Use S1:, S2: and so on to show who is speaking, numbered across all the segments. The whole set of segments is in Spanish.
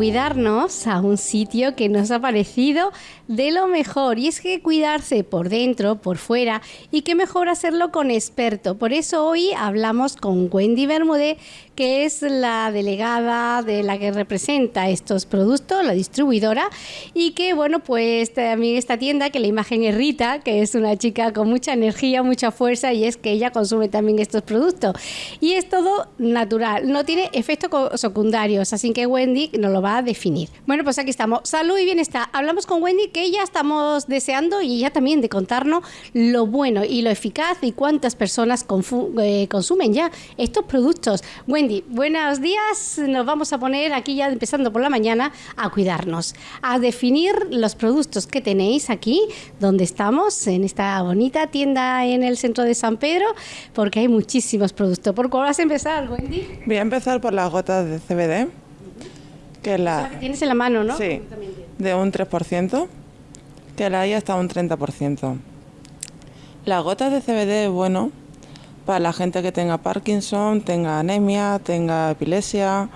S1: cuidarnos a un sitio que nos ha parecido de lo mejor. Y es que cuidarse por dentro, por fuera, y qué mejor hacerlo con experto. Por eso hoy hablamos con Wendy Bermúdez, que es la delegada de la que representa estos productos, la distribuidora, y que, bueno, pues también esta tienda, que la imagen es Rita, que es una chica con mucha energía, mucha fuerza, y es que ella consume también estos productos. Y es todo natural, no tiene efectos secundarios, así que Wendy nos lo va a definir. Bueno, pues aquí estamos. Salud y bienestar. Hablamos con Wendy que ya estamos deseando y ella también de contarnos lo bueno y lo eficaz y cuántas personas eh, consumen ya estos productos. Wendy, buenos días. Nos vamos a poner aquí ya empezando por la mañana a cuidarnos, a definir los productos que tenéis aquí, donde estamos, en esta bonita tienda en el centro de San Pedro, porque hay muchísimos productos. ¿Por cuál vas a empezar, Wendy?
S2: Voy a empezar por las gotas de CBD.
S1: Que la, tienes en la mano, ¿no?
S2: Sí, de un 3%, que la hay hasta un 30%. Las gotas de CBD bueno para la gente que tenga Parkinson, tenga anemia, tenga epilepsia.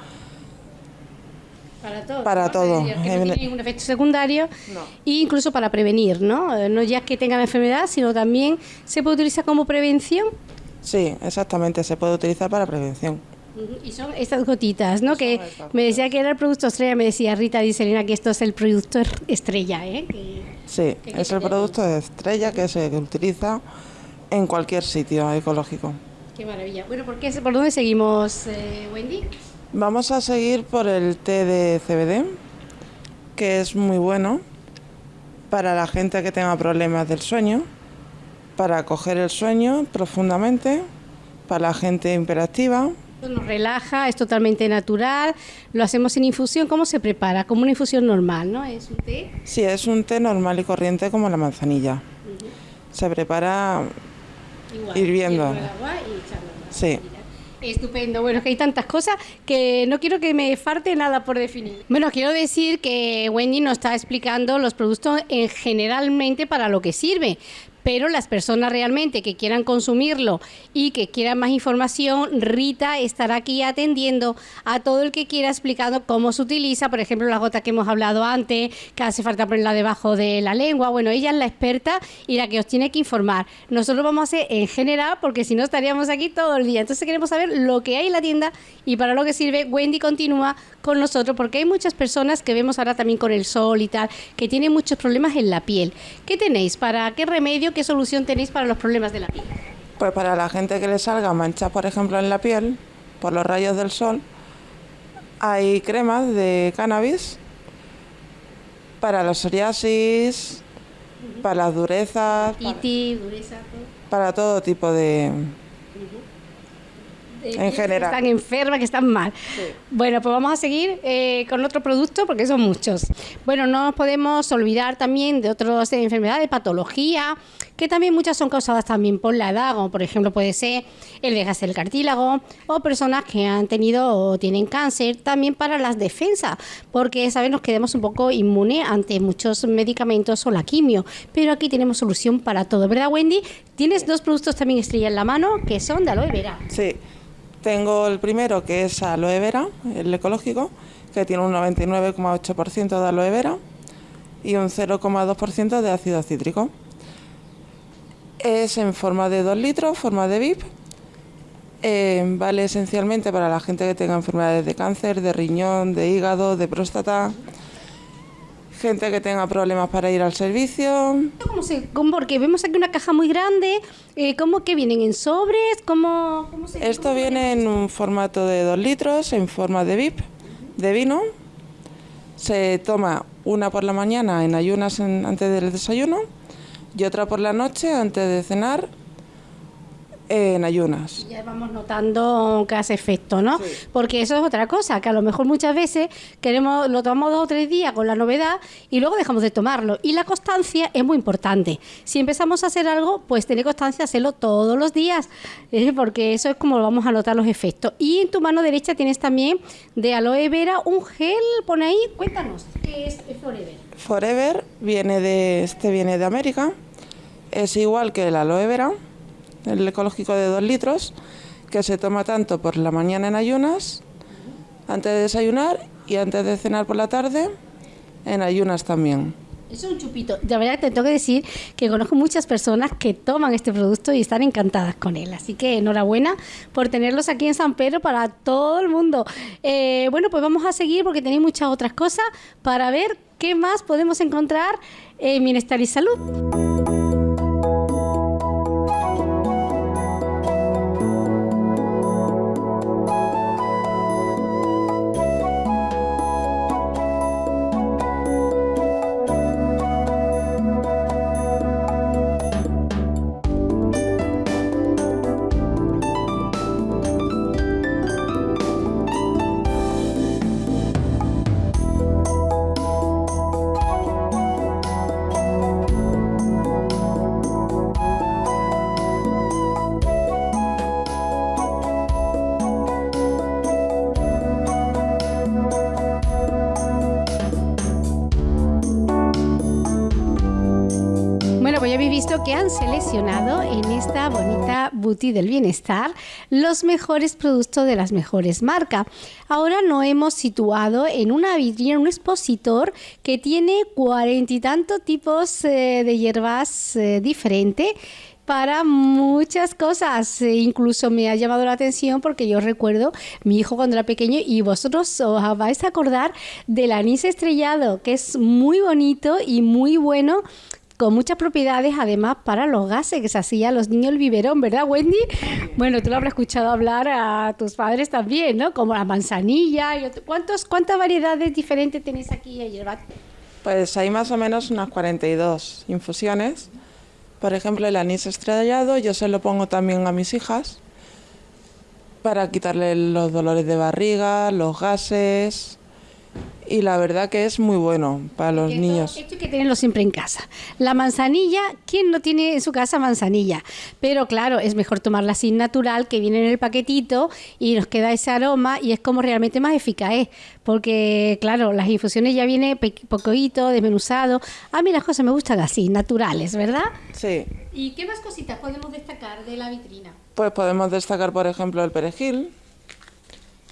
S1: Para todo.
S2: Para todo.
S1: Que no tiene ningún efecto secundario. No. E incluso para prevenir, ¿no? No ya que tengan enfermedad, sino también se puede utilizar como prevención.
S2: Sí, exactamente, se puede utilizar para prevención.
S1: Y son estas gotitas, ¿no? que me decía que era el producto estrella, me decía Rita Dicelina que esto es el producto estrella, ¿eh?
S2: sí, es el producto estrella que se utiliza en cualquier sitio ecológico.
S1: Qué maravilla. Bueno, ¿por, qué, por dónde seguimos, eh, Wendy?
S2: Vamos a seguir por el té de CBD, que es muy bueno para la gente que tenga problemas del sueño, para coger el sueño profundamente, para la gente hiperactiva,
S1: nos relaja, es totalmente natural, lo hacemos en infusión. ¿Cómo se prepara? Como una infusión normal, ¿no? ¿Es un té?
S2: Sí, es un té normal y corriente como la manzanilla. Se prepara hirviendo. sí.
S1: Estupendo. Bueno, es que hay tantas cosas que no quiero que me falte nada por definir. Bueno, quiero decir que Wendy nos está explicando los productos en generalmente para lo que sirve, pero las personas realmente que quieran consumirlo y que quieran más información, Rita estará aquí atendiendo a todo el que quiera explicando cómo se utiliza, por ejemplo, la gota que hemos hablado antes, que hace falta ponerla debajo de la lengua. Bueno, ella es la experta y la que os tiene que informar. Nosotros vamos a hacer en general, porque si no estaríamos aquí todo el día. Entonces queremos saber lo que hay en la tienda y para lo que sirve. Wendy continúa con nosotros porque hay muchas personas que vemos ahora también con el sol y tal, que tienen muchos problemas en la piel. ¿Qué tenéis? ¿Para qué remedio? ¿Qué solución tenéis para los problemas de la piel?
S2: Pues para la gente que le salga manchas, por ejemplo, en la piel, por los rayos del sol, hay cremas de cannabis para la psoriasis, para las durezas, para, todo. tipo de, en general.
S1: Que están enfermas, que están mal. Bueno, pues vamos a seguir eh, con otro producto porque son muchos. Bueno, no nos podemos olvidar también de otras enfermedades, patología, que también muchas son causadas también por la edad, como por ejemplo puede ser el desgaste del cartílago o personas que han tenido o tienen cáncer, también para las defensas, porque sabes nos quedamos un poco inmunes ante muchos medicamentos o la quimio, pero aquí tenemos solución para todo, ¿verdad Wendy? Tienes dos productos también estrella en la mano que son de aloe vera.
S2: Sí. Tengo el primero que es aloe vera, el ecológico, que tiene un 99,8% de aloe vera y un 0,2% de ácido cítrico. Es en forma de 2 litros, forma de VIP. Eh, vale esencialmente para la gente que tenga enfermedades de cáncer, de riñón, de hígado, de próstata, gente que tenga problemas para ir al servicio.
S1: ¿Cómo se, porque vemos aquí una caja muy grande, eh, ¿cómo que vienen en sobres? ¿Cómo,
S2: Esto viene en un formato de 2 litros, en forma de VIP, de vino. Se toma una por la mañana en ayunas antes del desayuno y otra por la noche antes de cenar en ayunas.
S1: Ya vamos notando que hace efecto, ¿no? Porque eso es otra cosa, que a lo mejor muchas veces queremos lo tomamos dos o tres días con la novedad y luego dejamos de tomarlo. Y la constancia es muy importante. Si empezamos a hacer algo, pues tener constancia, hacerlo todos los días, ¿eh? porque eso es como vamos a notar los efectos. Y en tu mano derecha tienes también de aloe vera un gel, pone ahí, cuéntanos, ¿qué es Forever?
S2: Forever viene de, este viene de América, es igual que el aloe vera el ecológico de 2 litros, que se toma tanto por la mañana en ayunas, antes de desayunar, y antes de cenar por la tarde, en ayunas también.
S1: Es un chupito. De verdad te tengo que decir que conozco muchas personas que toman este producto y están encantadas con él. Así que enhorabuena por tenerlos aquí en San Pedro para todo el mundo. Eh, bueno, pues vamos a seguir porque tenéis muchas otras cosas para ver qué más podemos encontrar en Bienestar y Salud. Del bienestar los mejores productos de las mejores marcas. Ahora nos hemos situado en una vitrina, un expositor que tiene cuarenta y tantos tipos eh, de hierbas eh, diferentes para muchas cosas. E incluso me ha llamado la atención porque yo recuerdo mi hijo cuando era pequeño y vosotros os vais a acordar del anís estrellado, que es muy bonito y muy bueno con muchas propiedades además para los gases que se hacía los niños el biberón, ¿verdad, Wendy? Bueno, tú lo habrás escuchado hablar a tus padres también, ¿no? Como la manzanilla y ¿Cuántos, ¿Cuántas variedades diferentes tenéis aquí hierba?
S2: Pues hay más o menos unas 42 infusiones. Por ejemplo, el anís estrellado yo se lo pongo también a mis hijas para quitarle los dolores de barriga, los gases, y la verdad que es muy bueno para los niños.
S1: Esto hay que tenerlo siempre en casa. La manzanilla, ¿quién no tiene en su casa manzanilla? Pero claro, es mejor tomarla sin natural, que viene en el paquetito y nos queda ese aroma y es como realmente más eficaz, ¿eh? porque claro, las infusiones ya vienen poquito, desmenuzado. A mí las cosas me gustan así, naturales, ¿verdad?
S2: Sí.
S1: ¿Y qué más cositas podemos destacar de la vitrina?
S2: Pues podemos destacar, por ejemplo, el perejil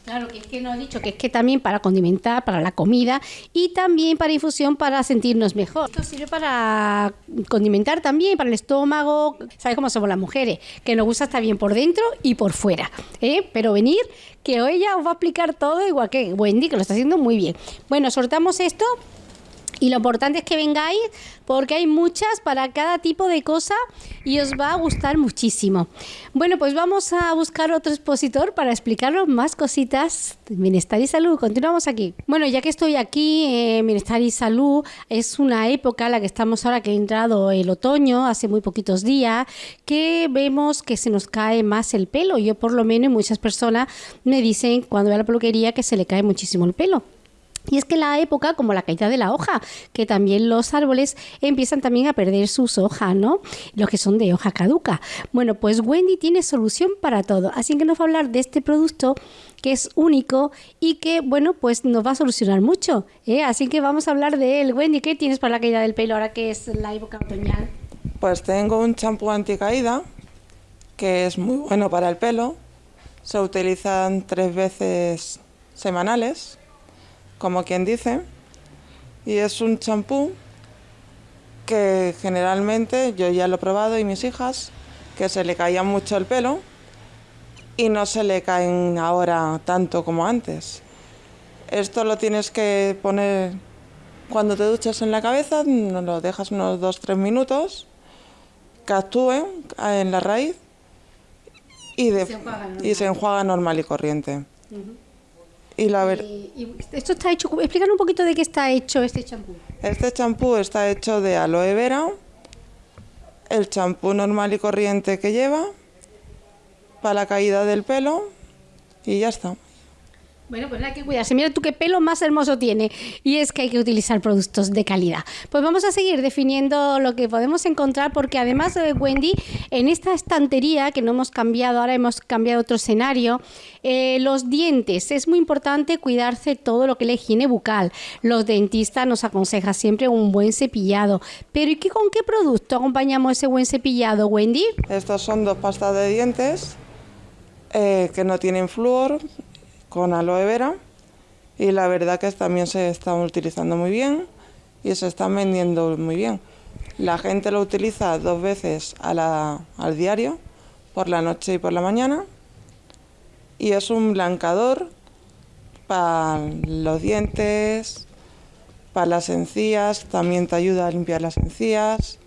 S1: Claro, que es que nos ha dicho que es que también para condimentar, para la comida y también para infusión para sentirnos mejor. Esto sirve para condimentar también, para el estómago. ¿Sabes cómo somos las mujeres? Que nos gusta estar bien por dentro y por fuera. ¿eh? Pero venir, que ella os va a explicar todo igual que Wendy, que lo está haciendo muy bien. Bueno, soltamos esto y lo importante es que vengáis porque hay muchas para cada tipo de cosa y os va a gustar muchísimo. Bueno, pues vamos a buscar otro expositor para explicaros más cositas de Bienestar y Salud. Continuamos aquí. Bueno, ya que estoy aquí, eh, Bienestar y Salud es una época en la que estamos ahora que ha entrado el otoño, hace muy poquitos días, que vemos que se nos cae más el pelo. Yo por lo menos muchas personas me dicen cuando a la peluquería que se le cae muchísimo el pelo. Y es que la época, como la caída de la hoja, que también los árboles empiezan también a perder sus hojas, ¿no? Los que son de hoja caduca. Bueno, pues Wendy tiene solución para todo. Así que nos va a hablar de este producto que es único y que, bueno, pues nos va a solucionar mucho. ¿eh? Así que vamos a hablar de él. Wendy, ¿qué tienes para la caída del pelo ahora que es la época otoñal?
S2: Pues tengo un champú anticaída que es muy bueno para el pelo. Se utilizan tres veces semanales como quien dice, y es un champú que generalmente yo ya lo he probado y mis hijas, que se le caía mucho el pelo y no se le caen ahora tanto como antes. Esto lo tienes que poner cuando te duchas en la cabeza, lo dejas unos 2-3 minutos, que actúe en la raíz y, se, enjuaga normal y corriente.
S1: Y la ver... esto está hecho, explícanos un poquito de qué está hecho este champú.
S2: Este champú está hecho de aloe vera, el champú normal y corriente que lleva, para la caída del pelo y ya está.
S1: Bueno, pues hay que cuidarse. Mira tú qué pelo más hermoso tiene. Y es que hay que utilizar productos de calidad. Pues vamos a seguir definiendo lo que podemos encontrar, porque además, de Wendy, en esta estantería que no hemos cambiado, ahora hemos cambiado otro escenario, eh, los dientes. Es muy importante cuidarse todo lo que es la higiene bucal. Los dentistas nos aconsejan siempre un buen cepillado. Pero ¿y qué, con qué producto acompañamos ese buen cepillado, Wendy?
S2: Estos son dos pastas de dientes eh, que no tienen flúor, con aloe vera y la verdad que también se están utilizando muy bien y se están vendiendo muy bien. La gente lo utiliza dos veces al diario, por la noche y por la mañana, y es un blancador para los dientes, para las encías, también te ayuda a limpiar las encías.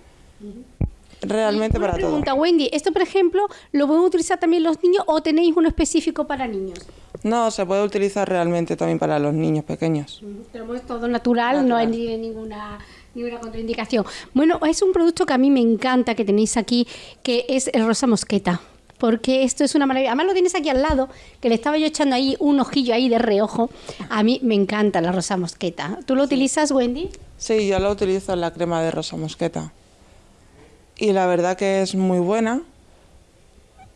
S2: Realmente para
S1: pregunta, Wendy, ¿esto por ejemplo lo pueden utilizar también los niños o tenéis uno específico para niños?
S2: No, se puede utilizar realmente también para los niños pequeños.
S1: Tenemos todo natural, no hay ninguna ninguna contraindicación. Bueno, es un producto que a mí me encanta que tenéis aquí, que es el rosa mosqueta porque esto es una maravilla. Además lo tienes aquí al lado, que le estaba yo echando ahí un ojillo ahí de reojo. A mí me encanta la rosa mosqueta. ¿Tú lo utilizas, Wendy?
S2: Sí, yo lo utilizo en la crema de rosa mosqueta. Y la verdad que es muy buena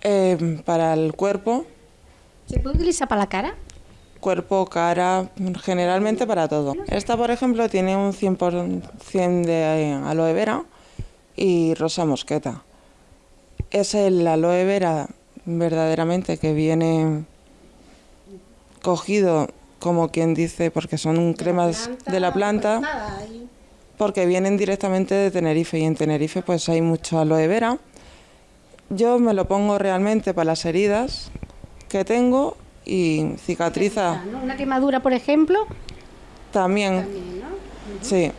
S2: eh, para el cuerpo.
S1: ¿Se puede utilizar para la cara?
S2: Cuerpo, cara, generalmente para todo. Esta, por ejemplo, tiene un 100% de aloe vera y rosa mosqueta es el aloe vera verdaderamente que viene cogido como quien dice porque son cremas de la planta porque vienen directamente de Tenerife y en Tenerife pues hay mucho aloe vera yo me lo pongo realmente para las heridas que tengo y cicatriza.
S1: Una quemadura por ejemplo.
S2: También, sí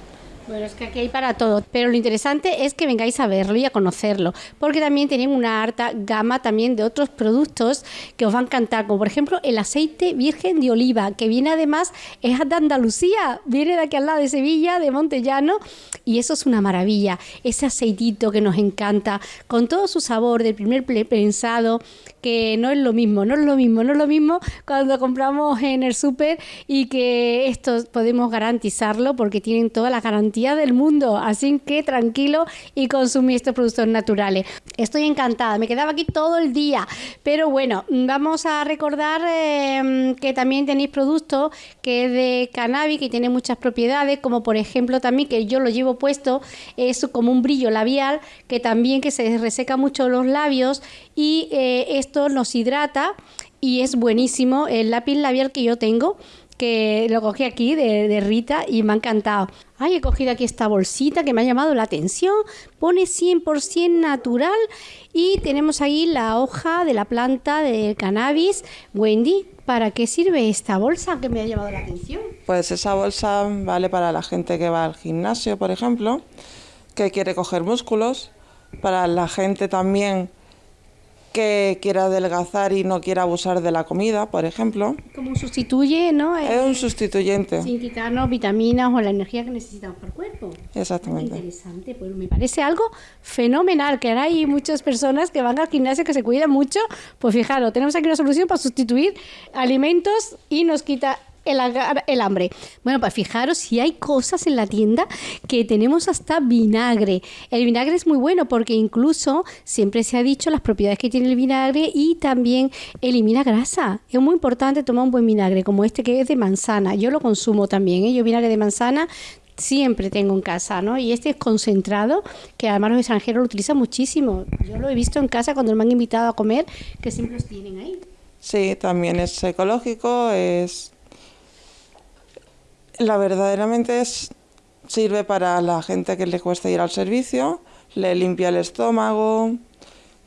S1: bueno, es que aquí hay para todo, pero lo interesante es que vengáis a verlo y a conocerlo, porque también tienen una harta gama también de otros productos que os van a encantar, como por ejemplo el aceite virgen de oliva, que viene además, es de Andalucía, viene de aquí al lado de Sevilla, de Montellano, y eso es una maravilla, ese aceitito que nos encanta, con todo su sabor del primer pensado, que no es lo mismo, no es lo mismo, no es lo mismo cuando compramos en el súper y que esto podemos garantizarlo porque tienen toda la garantía del mundo, así que tranquilo y consumir estos productos naturales. Estoy encantada, me quedaba aquí todo el día, pero bueno, vamos a recordar em, que también tenéis productos que es de cannabis, que tiene muchas propiedades, como por ejemplo también que yo lo llevo puesto, es como un brillo labial, que también que se reseca mucho los labios y eh, esto nos hidrata y es buenísimo el lápiz labial que yo tengo que lo cogí aquí de, Rita y me ha encantado. Ay, he cogido aquí esta bolsita que me ha llamado la atención. Pone 100% natural y tenemos ahí la hoja de la planta de cannabis. Wendy, ¿para qué sirve esta bolsa que me ha llamado la atención?
S2: Pues esa bolsa vale para la gente que va al gimnasio, por ejemplo, que quiere coger músculos, para la gente también que quiera adelgazar y no quiera abusar de la comida, por ejemplo.
S1: Como sustituye, ¿no?
S2: Es un sustituyente.
S1: Sin quitarnos vitaminas o la energía que necesitamos para el cuerpo.
S2: Exactamente.
S1: Interesante, pues me parece algo fenomenal, que ahora hay muchas personas que van al gimnasio que se cuidan mucho. Pues fijaros, tenemos aquí una solución para sustituir alimentos y nos quita el, hambre. Bueno, pues fijaros si hay cosas en la tienda que tenemos hasta vinagre. El vinagre es muy bueno porque incluso siempre se ha dicho las propiedades que tiene el vinagre y también elimina grasa. Es muy importante tomar un buen vinagre como este que es de manzana. Yo lo consumo también. ¿eh? Yo vinagre de manzana siempre tengo en casa, ¿no? Y este es concentrado, que además los extranjeros lo utilizan muchísimo. Yo lo he visto en casa cuando me han invitado a comer, que siempre los tienen ahí.
S2: Sí, también es ecológico, es la verdaderamente es, sirve para la gente que le cuesta ir al servicio, le limpia el estómago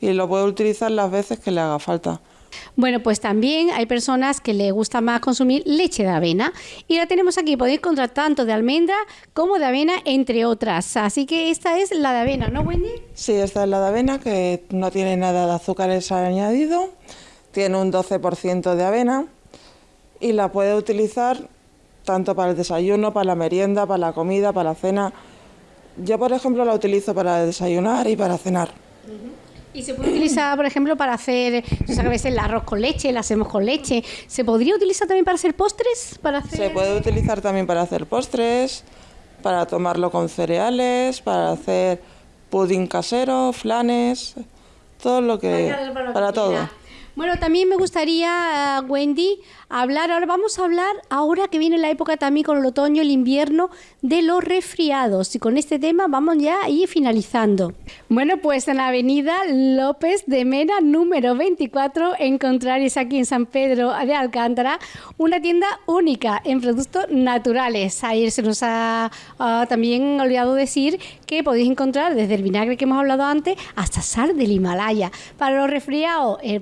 S2: y lo puede utilizar las veces que le haga falta.
S1: Bueno, pues también hay personas que le gusta más consumir leche de avena y la tenemos aquí, podéis encontrar tanto de almendra como de avena, entre otras. Así que esta es la de avena, ¿no, Wendy?
S2: Sí, esta es la de avena que no tiene nada de azúcares añadido, tiene un 12% de avena y la puede utilizar tanto para el desayuno, para la merienda, para la comida, para la cena. Yo, por ejemplo, la utilizo para desayunar y para cenar.
S1: Y se puede utilizar, por ejemplo, para hacer, a veces el arroz con leche, la hacemos con leche. ¿Se podría utilizar también para hacer postres? Para
S2: Se puede utilizar también para hacer postres, para tomarlo con cereales, para hacer pudín casero, flanes, todo lo que... para todo.
S1: Bueno, también me gustaría, Wendy, hablar, ahora vamos a hablar, ahora que viene la época también con el otoño, el invierno, de los resfriados. Y con este tema vamos ya ir finalizando. Bueno, pues en la avenida López de Mena, número 24, encontraréis aquí en San Pedro de Alcántara una tienda única en productos naturales. Ayer se nos ha también olvidado decir que podéis encontrar desde el vinagre que hemos hablado antes hasta sal del Himalaya. Para los resfriados, el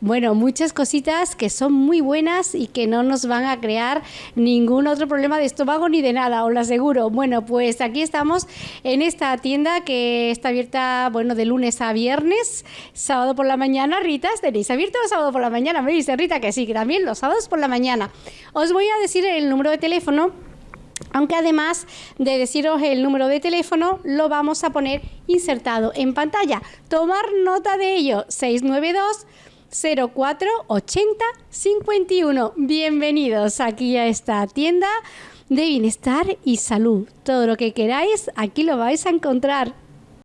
S1: bueno, muchas cositas que son muy buenas y que no nos van a crear ningún otro problema de estómago ni de nada, os lo aseguro. Bueno, pues aquí estamos en esta tienda que está abierta, bueno, de lunes a viernes, sábado por la mañana. Rita, ¿tenéis abierto el sábado por la mañana? Me dice Rita que sí, que también los sábados por la mañana. Os voy a decir el número de teléfono aunque además de deciros el número de teléfono, lo vamos a poner insertado en pantalla. Tomar nota de ello, 692 04 80 51. Bienvenidos aquí a esta tienda de bienestar y salud. Todo lo que queráis, aquí lo vais a encontrar.